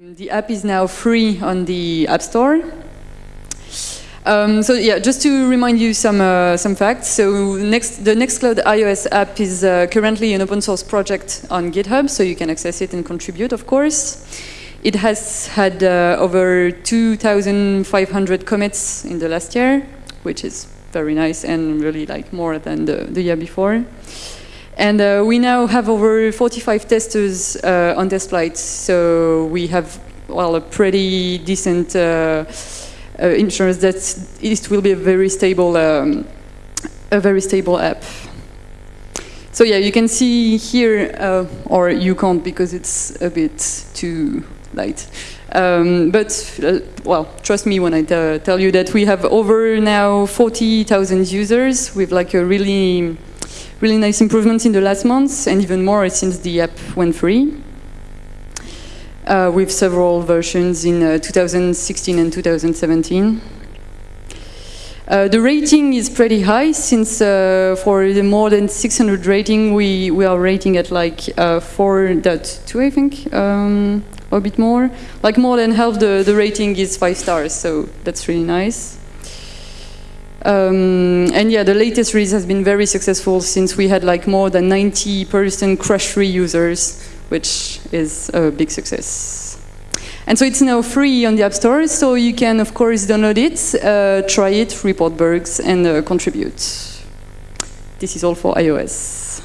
The app is now free on the App Store. Um, so yeah, just to remind you some uh, some facts. So next, the Nextcloud iOS app is uh, currently an open source project on GitHub, so you can access it and contribute, of course. It has had uh, over 2,500 commits in the last year, which is very nice and really like more than the, the year before. And uh, we now have over 45 testers uh, on test flights, so we have well a pretty decent uh, uh insurance that it will be a very stable, um, a very stable app. So yeah, you can see here, uh, or you can't because it's a bit too light. Um, but, uh, well, trust me when I tell you that we have over now 40,000 users with like a really really nice improvements in the last months, and even more since the app went free. Uh, with several versions in uh, 2016 and 2017. Uh, the rating is pretty high since uh, for the more than 600 rating we, we are rating at like uh, 4.2 I think, um, or a bit more. Like more than half the, the rating is 5 stars, so that's really nice. Um, and yeah, the latest release has been very successful since we had like more than 90% crash-free users, which is a big success. And so it's now free on the App Store, so you can, of course, download it, uh, try it, report bugs, and uh, contribute. This is all for iOS.